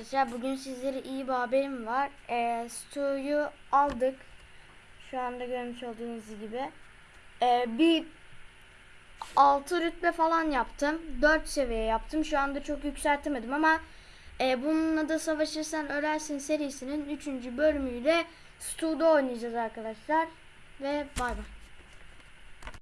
arkadaşlar. Bugün sizlere iyi bir haberim var. Ee, Stu'yu aldık. Şu anda görmüş olduğunuz gibi. Ee, bir 6 rütbe falan yaptım. 4 seviye yaptım. Şu anda çok yükseltemedim ama e, bununla da Savaşırsan Ölersin serisinin 3. bölümüyle Stu'da oynayacağız arkadaşlar. Ve bay bay.